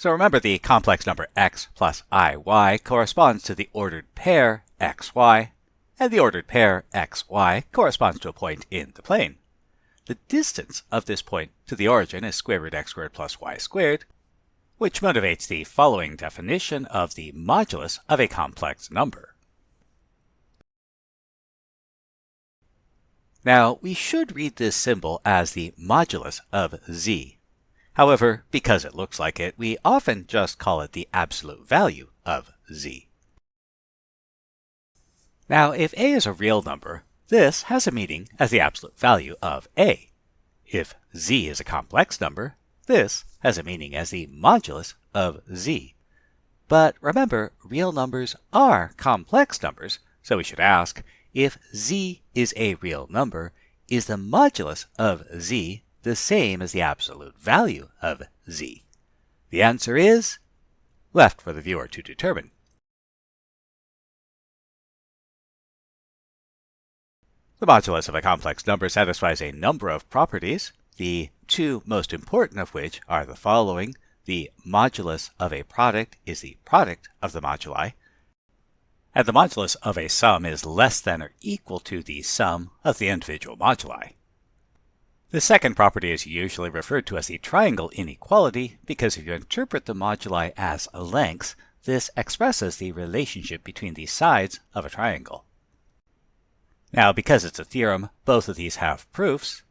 So remember the complex number x plus iy corresponds to the ordered pair xy, and the ordered pair xy corresponds to a point in the plane. The distance of this point to the origin is square root x squared plus y squared, which motivates the following definition of the modulus of a complex number. Now, we should read this symbol as the modulus of z. However, because it looks like it, we often just call it the absolute value of z. Now, if a is a real number, this has a meaning as the absolute value of a. If z is a complex number, this has a meaning as the modulus of z. But remember, real numbers are complex numbers, so we should ask, if z is a real number, is the modulus of z the same as the absolute value of z? The answer is left for the viewer to determine. The modulus of a complex number satisfies a number of properties the two most important of which are the following. The modulus of a product is the product of the moduli, and the modulus of a sum is less than or equal to the sum of the individual moduli. The second property is usually referred to as the triangle inequality because if you interpret the moduli as lengths, this expresses the relationship between the sides of a triangle. Now, because it's a theorem, both of these have proofs,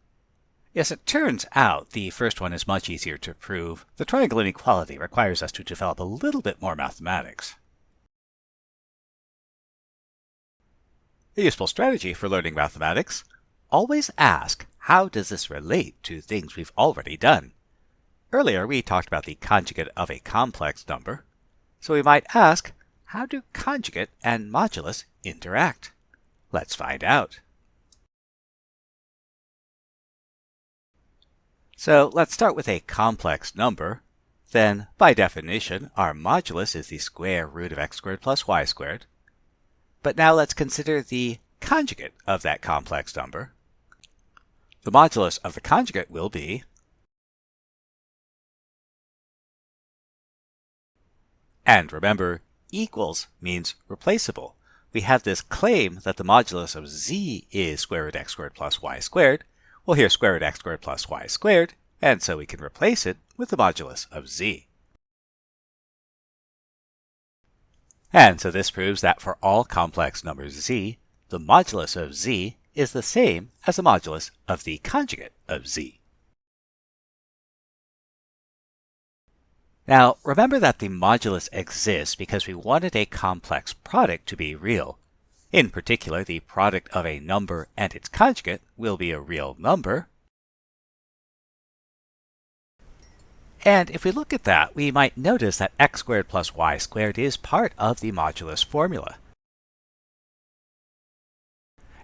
Yes, it turns out the first one is much easier to prove. The triangle inequality requires us to develop a little bit more mathematics. A useful strategy for learning mathematics. Always ask, how does this relate to things we've already done? Earlier, we talked about the conjugate of a complex number. So we might ask, how do conjugate and modulus interact? Let's find out. So let's start with a complex number. Then, by definition, our modulus is the square root of x squared plus y squared. But now let's consider the conjugate of that complex number. The modulus of the conjugate will be And remember, equals means replaceable. We have this claim that the modulus of z is square root x squared plus y squared, well, here's square root x squared plus y squared, and so we can replace it with the modulus of z. And so this proves that for all complex numbers z, the modulus of z is the same as the modulus of the conjugate of z. Now, remember that the modulus exists because we wanted a complex product to be real, in particular, the product of a number and its conjugate will be a real number. And if we look at that, we might notice that x squared plus y squared is part of the modulus formula.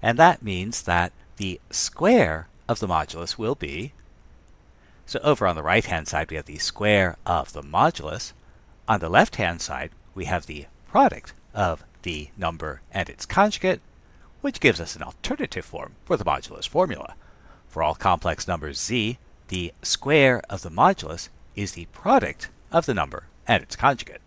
And that means that the square of the modulus will be, so over on the right-hand side we have the square of the modulus. On the left-hand side we have the product of the number and its conjugate, which gives us an alternative form for the modulus formula. For all complex numbers z, the square of the modulus is the product of the number and its conjugate.